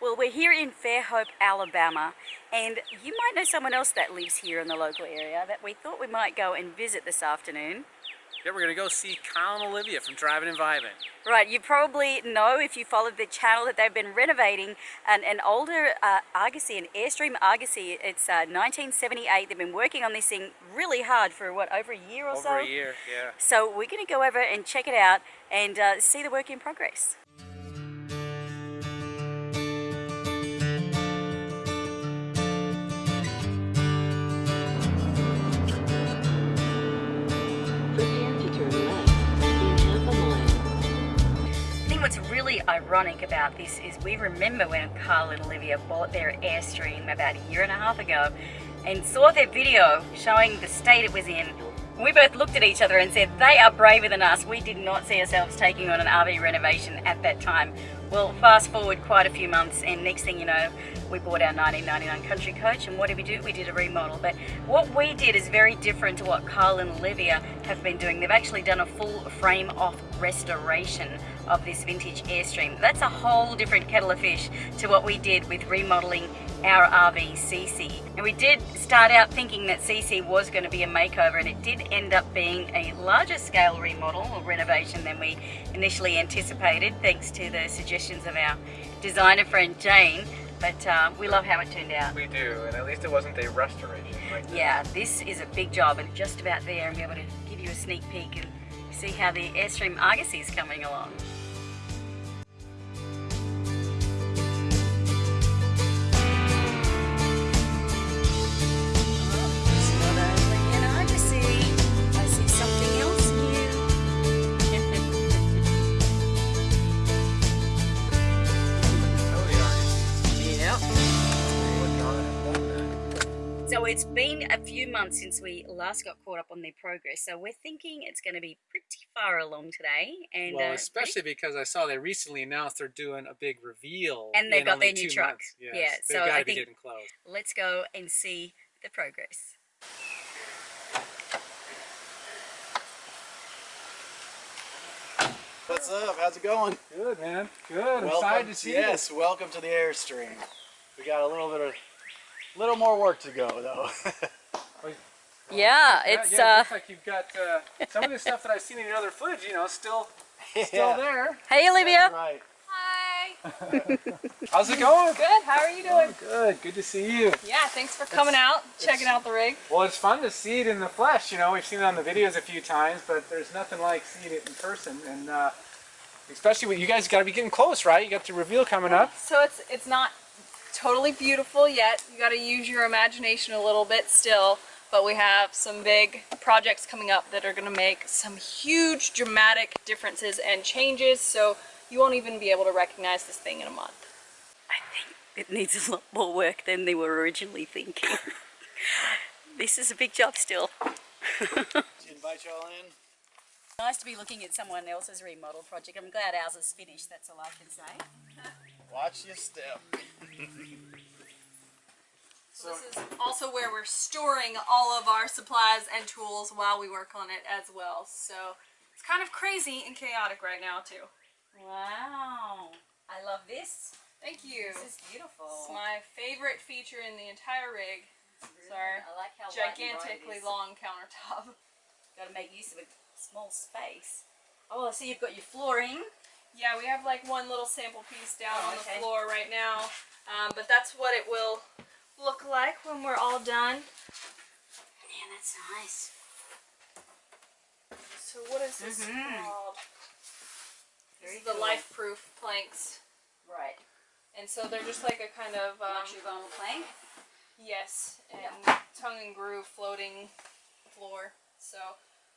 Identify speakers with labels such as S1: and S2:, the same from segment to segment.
S1: Well, we're here in Fairhope, Alabama, and you might know someone else that lives here in the local area that we thought we might go and visit this afternoon.
S2: Yeah, we're gonna go see Kyle and Olivia from Driving and Vibing.
S1: Right, you probably know if you followed the channel that they've been renovating an, an older uh, Argosy, an Airstream Argosy. It's uh, 1978. They've been working on this thing really hard for what, over a year or
S2: Over
S1: so?
S2: Over a year, yeah.
S1: So we're going to go over and check it out and uh, see the work in progress. Ironic about this is we remember when Kyle and Olivia bought their Airstream about a year and a half ago and saw their video showing the state it was in. We both looked at each other and said, they are braver than us. We did not see ourselves taking on an RV renovation at that time. Well, fast forward quite a few months and next thing you know, we bought our 1999 Country Coach and what did we do? We did a remodel. But what we did is very different to what Kyle and Olivia have been doing. They've actually done a full frame off restoration of this vintage Airstream. That's a whole different kettle of fish to what we did with remodeling our RV CC. And we did start out thinking that CC was going to be a makeover and it did end up being a larger scale remodel or renovation than we initially anticipated thanks to the suggestions of our designer friend Jane. But uh, we love how it turned out.
S2: We do, and at least it wasn't a restoration like that.
S1: Yeah, this is a big job and just about there and be able to give you a sneak peek and see how the Airstream Argosy is coming along. It's been a few months since we last got caught up on their progress. So we're thinking it's going to be pretty far along today, and
S2: Well,
S1: uh,
S2: especially because I saw they recently announced they're doing a big reveal.
S1: And they've
S2: in
S1: got
S2: only
S1: their new
S2: two
S1: truck.
S2: Yes,
S1: Yeah,
S2: they've
S1: so I think-
S2: close.
S1: let's go and see the progress.
S3: What's up? How's it going?
S2: Good, man. Good.
S3: Welcome,
S2: excited to see
S3: yes, welcome to the Airstream. We got a little bit of, little more work to go though.
S2: this.
S1: Yeah,
S2: Yeah,
S1: it's
S2: yeah, it
S1: uh.
S2: looks like you've got uh, some of the stuff that I've seen in your other footage. You know, still, still there.
S1: Hey, Olivia.
S3: Right.
S4: Hi.
S2: How's it going?
S4: Good. How are you doing?
S2: Good. Good to see you.
S4: Yeah. Thanks for coming out, checking out the rig.
S2: Well, it's fun to see it in the flesh. You know, we've seen it on the videos a few times, but there's nothing like seeing it in person. And uh, especially with you guys, got to be getting close, right? You got the reveal coming up.
S4: So it's it's not totally beautiful yet. You got to use your imagination a little bit still. But we have some big projects coming up that are going to make some huge dramatic differences and changes. So you won't even be able to recognize this thing in a month.
S1: I think it needs a lot more work than they were originally thinking. this is a big job still.
S3: Invite y'all in?
S1: Nice to be looking at someone else's remodel project. I'm glad ours is finished. That's all I can say.
S3: Watch your step.
S4: So this is also where we're storing all of our supplies and tools while we work on it as well. So it's kind of crazy and chaotic right now too.
S1: Wow. I love this.
S4: Thank you.
S1: This is beautiful.
S4: It's my favorite feature in the entire rig. It's our
S1: I like how light and
S4: gigantically long countertop.
S1: Got to make use of a small space. Oh, I so see you've got your flooring.
S4: Yeah, we have like one little sample piece down
S1: Oh,
S4: on
S1: okay.
S4: the floor right now, um, but that's what it will look like when we're all done.
S1: Yeah, that's nice.
S4: So what is this
S1: Mhm.
S4: called? This is the
S1: cool.
S4: life-proof planks,
S1: Right.
S4: and so they're just like a kind of um,
S1: vinyl plank.
S4: Yes, and tongue and groove floating floor. So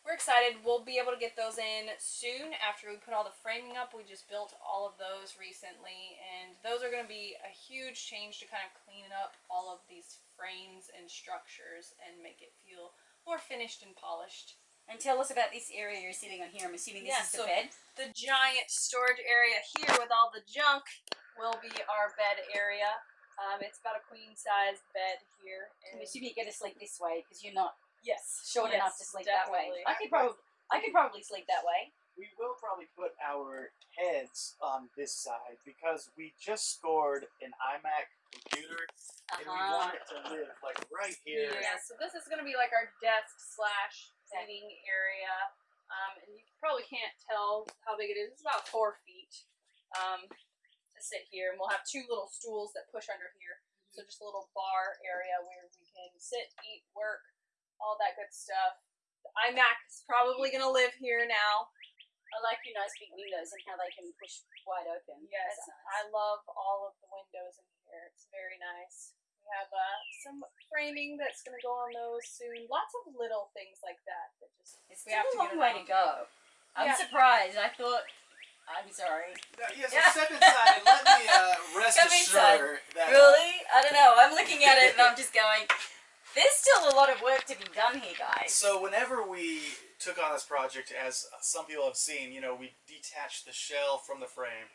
S4: we're excited. We'll be able to get those in soon after we put all the framing up. We just built all of those recently, and those are going to be a huge change to kind of clean up all of these frames and structures and make it feel more finished and polished.
S1: And tell us about this area you're sitting on here. I'm assuming this
S4: Yeah,
S1: is the
S4: so-
S1: bed.
S4: The giant storage area here with all the junk will be our bed area. Um, it's about a queen size bed here.
S1: I'm assuming you get to sleep this way because you're not
S4: yes,
S1: short
S4: yes,
S1: enough to sleep that way. I could probably, I could probably sleep that way.
S3: we will probably put our heads on this side because we just scored an iMac computer and we
S1: Uh-huh.
S3: want it to live like right here.
S4: Yeah, so this is gonna be like our desk slash seating area. Um, and you probably can't tell how big it is. It's about four feet um, to sit here, and we'll have two little stools that push under here. So just a little bar area where we can sit, eat, work, all that good stuff. The iMac is probably gonna live here now.
S1: I like your nice big windows and how they can push wide open.
S4: Yes,
S1: That's nice.
S4: I love all of the windows in here. It's very nice. We have uh, some framing that's going to go on those soon. Lots of little things like that that just
S1: It's
S4: we
S1: still
S4: have
S1: a
S4: to
S1: long way to go. I'm
S4: Yeah.
S1: surprised. I thought. I'm sorry.
S3: Yes,
S1: Yeah.
S3: step inside and let me uh, rest
S1: Come inside.
S3: assured that
S1: Really? I don't know. I'm looking at it and I'm just going. There's still a lot of work to be done here, guys.
S3: So whenever we took on this project, as some people have seen, you know, we detached the shell from the frame.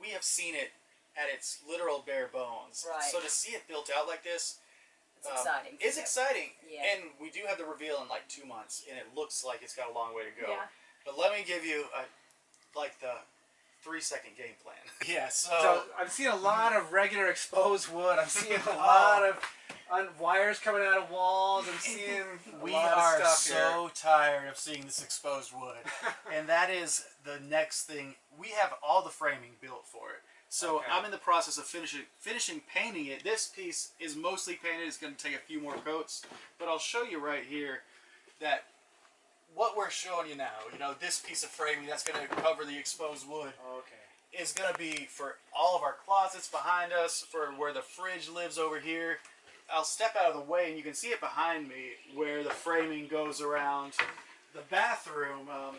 S3: We have seen it at its literal bare bones.
S1: Right.
S3: So to see it built out like this
S1: it's
S3: um,
S1: exciting.
S3: is exciting.
S1: Yeah.
S3: And we do have the reveal in like two months, and it looks like it's got a long way to go.
S4: Yeah.
S3: But let me give you a like the three second game plan. Yeah. So,
S2: So I'm seeing a lot of regular exposed wood. I'm seeing a
S3: Oh.
S2: lot of on wires coming out of walls. I'm seeing a
S3: we
S2: lot
S3: are
S2: of stuff here.
S3: so tired of seeing this exposed wood. and that is the next thing. We have all the framing built for it. So
S2: Okay.
S3: I'm in the process of finishing finishing painting it. This piece is mostly painted. It's going to take a few more coats, but I'll show you right here that what we're showing you now. You know, this piece of framing that's going to cover the exposed wood
S2: Okay.
S3: is going to be for all of our closets behind us, for where the fridge lives over here. I'll step out of the way and you can see it behind me where the framing goes around the bathroom um,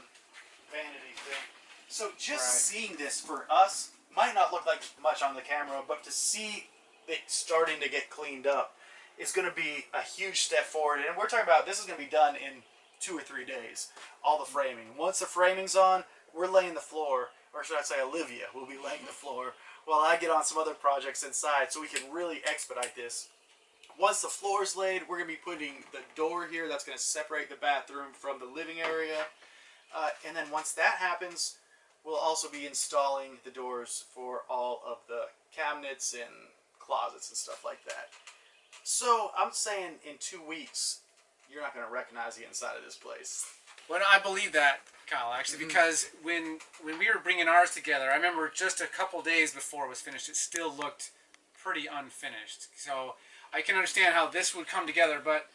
S3: vanity thing. So just
S2: Right.
S3: seeing this for us might not look like much on the camera, but to see it starting to get cleaned up is going to be a huge step forward. And we're talking about this is going to be done in two or three days. All the framing. Once the framing's on, we're laying the floor, or should I say, Olivia will be laying the floor while I get on some other projects inside, so we can really expedite this. Once the floor is laid, we're gonna be putting the door here. That's gonna separate the bathroom from the living area, uh, and then once that happens, we'll also be installing the doors for all of the cabinets and closets and stuff like that. So I'm saying in two weeks, you're not gonna recognize the inside of this place.
S2: Well, I believe that, Kyle, actually, because when when we were bringing ours together, I remember just a couple days before it was finished, it still looked pretty unfinished. So I can understand how this would come together, but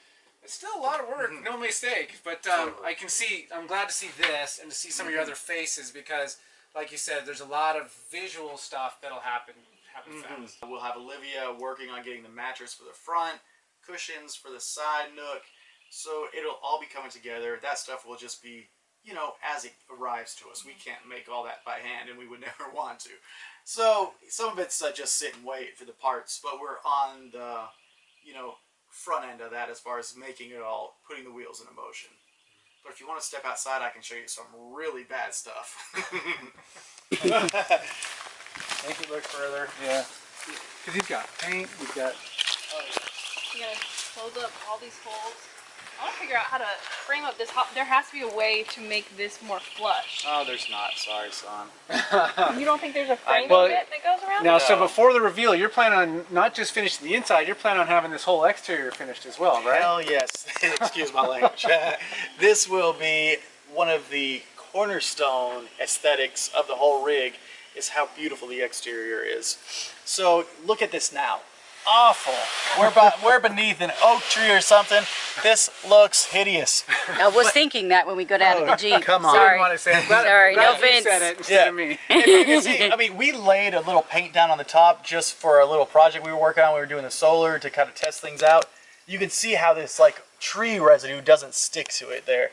S2: it's still a lot of work, no mistake. But um. I can see, I'm glad to see this and to see some of your other faces because, like you said, there's a lot of visual stuff that'll happen happen fast.
S3: We'll have Olivia working on getting the mattress for the front, cushions for the side nook. So it'll all be coming together. That stuff will just be, you know, as it arrives to us. We can't make all that by hand, and we would never want to. So some of it's uh, just sit and wait for the parts, but we're on the, you know, front end of that as far as making it all, putting the wheels into motion. But if you want to step outside, I can show you some really bad stuff.
S2: Make it look further. Yeah. Because you've got paint, you've got.
S4: Oh, you gotta close up all these holes. I want to figure out how to frame up this. Hop. There has to be a way to make this more flush.
S3: oh, there's not. Sorry, son.
S4: You don't think there's a frame
S2: well,
S4: bit that goes around?
S2: Now, so before the reveal, you're planning on not just finishing the inside, you're planning on having this whole exterior finished as well, right?
S3: Hell yes. Excuse my language. this will be one of the cornerstone aesthetics of the whole rig is how beautiful the exterior is. So look at this now. Awful. We're, be- we're beneath an oak tree or something. This looks hideous.
S1: I was thinking that when we got out of the oh, Jeep.
S3: come on.
S2: I
S1: Sorry.
S2: didn't want to say it. Glad,
S1: Sorry,
S2: glad
S1: no
S2: you
S1: offense.
S2: said it instead
S3: Yeah.
S2: of me.
S3: And you can see, I mean, we laid a little paint down on the top just for a little project we were working on. We were doing the solar to kind of test things out. You can see how this like tree residue doesn't stick to it there.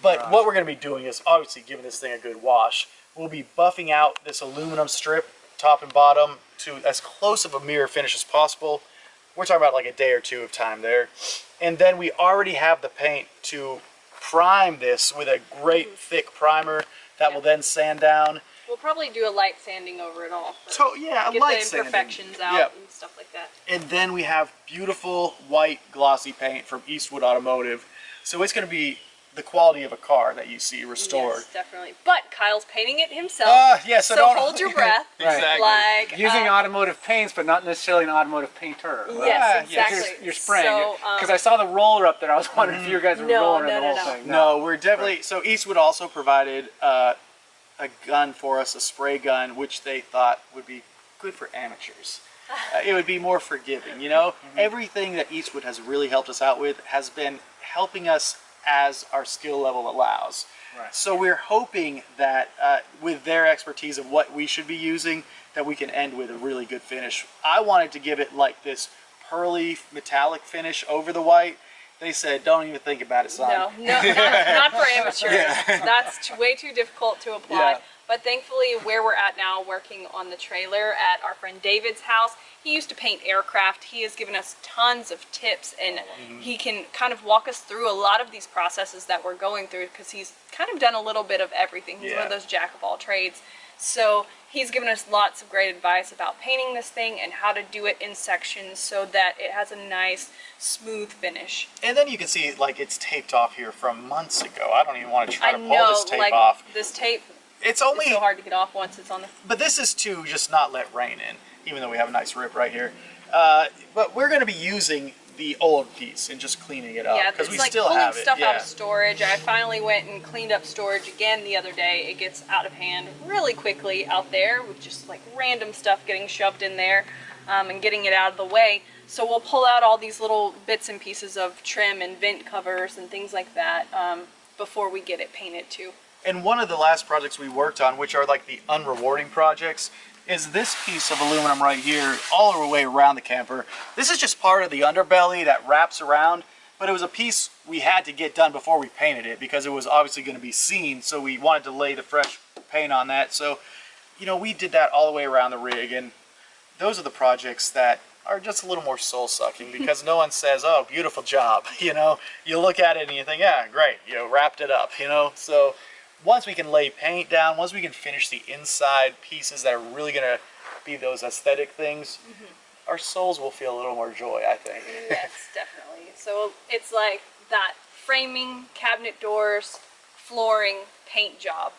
S3: But what we're going to be doing is obviously giving this thing a good wash. We'll be buffing out this aluminum strip, top and bottom, to as close of a mirror finish as possible. We're talking about like a day or two of time there. And then we already have the paint to prime this with a great mm-hmm. thick primer that will then sand down.
S4: We'll probably do a light sanding over it all.
S3: So yeah, a
S4: Get
S3: light
S4: the
S3: sanding.
S4: imperfections out
S3: Yep.
S4: and stuff like that.
S3: And then we have beautiful white glossy paint from Eastwood Automotive. So it's going to be the quality of a car that you see restored.
S4: Yes, definitely. But Kyle's painting it himself.
S3: Ah, yeah, so
S4: so
S3: don't-
S4: hold your breath.
S3: Exactly.
S4: Like
S2: Using
S4: uh,
S2: automotive paints, but not necessarily an automotive painter.
S4: Yes,
S3: Ah, yes.
S4: exactly.
S2: You're, you're spraying
S4: So, um,
S2: because I saw the roller up there. I was wondering if you guys were
S4: No,
S2: rolling
S4: no,
S2: the whole
S4: no.
S2: thing.
S3: No, we're definitely. So Eastwood also provided uh, a gun for us, a spray gun, which they thought would be good for amateurs. Uh, it would be more forgiving, you know. Everything that Eastwood has really helped us out with has been helping us as our skill level allows.
S2: Right.
S3: So we're hoping that uh, with their expertise of what we should be using, that we can end with a really good finish. I wanted to give it like this pearly metallic finish over the white. They said, "Don't even think about it, son."
S4: No, no, not, not for amateurs. That's t- way too difficult to apply.
S3: Yeah.
S4: But thankfully, where we're at now, working on the trailer at our friend David's house, he used to paint aircraft. He has given us tons of tips, and mm-hmm. he can kind of walk us through a lot of these processes that we're going through because he's kind of done a little bit of everything. He's one of those jack of all trades. So he's given us lots of great advice about painting this thing and how to do it in sections so that it has a nice, smooth finish.
S3: And then you can see like it's taped off here from months ago. I don't even want to try
S4: I
S3: to pull
S4: know,
S3: this tape
S4: like
S3: off.
S4: this tape
S3: It's only,
S4: so hard to get off once it's on the.
S3: but this is to just not let rain in, even though we have a nice rip right here. Uh, but we're going to be using the old piece and just cleaning it up
S4: yeah,
S3: because
S4: it's
S3: we
S4: like
S3: still
S4: pulling
S3: have it.
S4: stuff
S3: yeah.
S4: out of storage. I finally went and cleaned up storage again the other day. It gets out of hand really quickly out there with just like random stuff getting shoved in there um, and getting it out of the way. So we'll pull out all these little bits and pieces of trim and vent covers and things like that um, before we get it painted too.
S3: And one of the last projects we worked on, which are like the unrewarding projects, is this piece of aluminum right here, all the way around the camper. This is just part of the underbelly that wraps around, but it was a piece we had to get done before we painted it because it was obviously going to be seen, so we wanted to lay the fresh paint on that. So, you know, we did that all the way around the rig, and those are the projects that are just a little more soul-sucking because no one says, oh, beautiful job, you know? You look at it and you think, yeah, great, you know, wrapped it up, you know? So once we can lay paint down, once we can finish the inside pieces that are really going to be those aesthetic things, our souls will feel a little more joy, I think.
S4: yes, definitely. So it's like that framing, cabinet doors, flooring, paint job.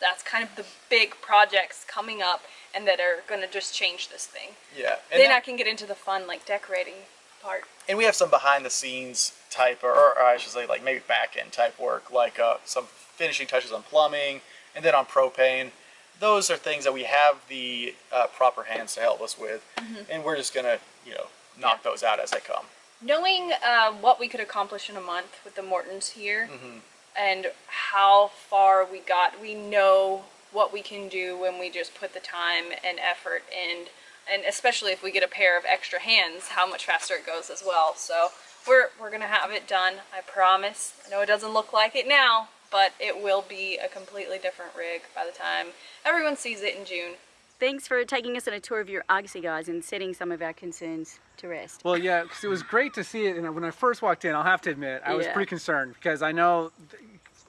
S4: That's kind of the big projects coming up and that are going to just change this thing.
S3: yeah. And
S4: then
S3: then-
S4: I can get into the fun, like decorating part.
S3: and we have some behind the scenes type or, or I should say like maybe back end type work like uh, some finishing touches on plumbing and then on propane those are things that we have the uh, proper hands to help us with and we're just gonna you know knock
S4: Yeah.
S3: those out as they come
S4: Knowing uh, what we could accomplish in a month with the Mortons here
S3: Mm-hmm.
S4: and how far we got, we know what we can do when we just put the time and effort in. And especially if we get a pair of extra hands, how much faster it goes as well. So we're, we're going to have it done, I promise. I know it doesn't look like it now, but it will be a completely different rig by the time everyone sees it in June.
S1: Thanks for taking us on a tour of your Argosy, guys, and setting some of our concerns to rest.
S2: Well, yeah, 'cause it was great to see it. And when I first walked in, I'll have to admit, I was pretty concerned because I know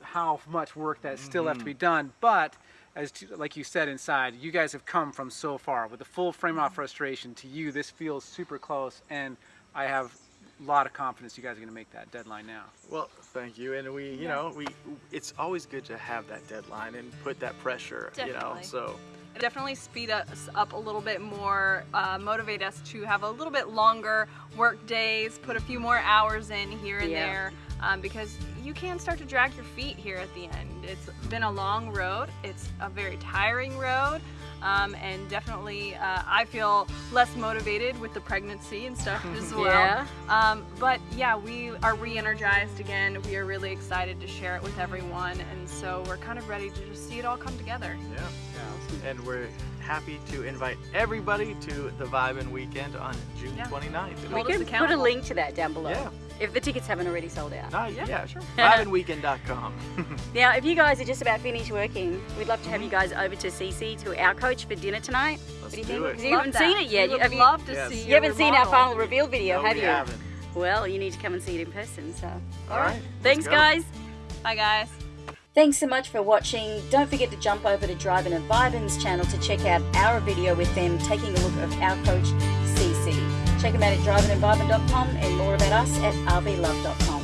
S2: how much work that still left to mm-hmm. be done. But as to, like you said inside, you guys have come from so far with the full frame off mm-hmm. restoration. To you, this feels super close, and I have a lot of confidence you guys are going to make that deadline now.
S3: well thank you and we you know we it's always good to have that deadline and put that pressure you know
S4: Definitely.
S3: so
S4: definitely speed us up a little bit more, uh, motivate us to have a little bit longer work days, put a few more hours in here and
S1: Yeah.
S4: there, um, because you can start to drag your feet here at the end. It's been a long road. It's a very tiring road. Um, and definitely, uh, I feel less motivated with the pregnancy and stuff as well.
S1: Yeah.
S4: Um, but yeah, we are re-energized again. We are really excited to share it with everyone, and so we're kind of ready to just see it all come together.
S3: yeah yeah. and we're happy to invite everybody to the Vibe and Weekend on June
S4: Yeah.
S3: 29th.
S1: We can put a link to that down below.
S3: Yeah.
S1: If the tickets haven't already sold out.
S3: No,
S4: Yeah,
S3: yeah,
S4: sure.
S3: vibeandweekend.com.
S1: Now, if you guys are just about finished working, we'd love to have you guys over to CC to our coach for dinner tonight.
S3: Let's
S1: what do you
S3: do
S1: think?
S3: it.
S1: 'Cause You haven't
S4: that.
S1: seen it yet.
S4: We would
S1: have you,
S4: love to
S3: Yes.
S4: see
S1: you haven't
S4: your
S1: seen our final reveal video,
S3: No,
S1: have
S3: we
S1: you?
S3: haven't.
S1: Well, you need to come and see it in person. So,
S3: All right.
S1: thanks,
S3: go.
S1: guys.
S4: Bye, guys.
S1: Thanks so much for watching. Don't forget to jump over to Driving and Vibin's channel to check out our video with them taking a look at our coach, CC. Check them out at drivingandvibin.com and more about us at rvlove.com.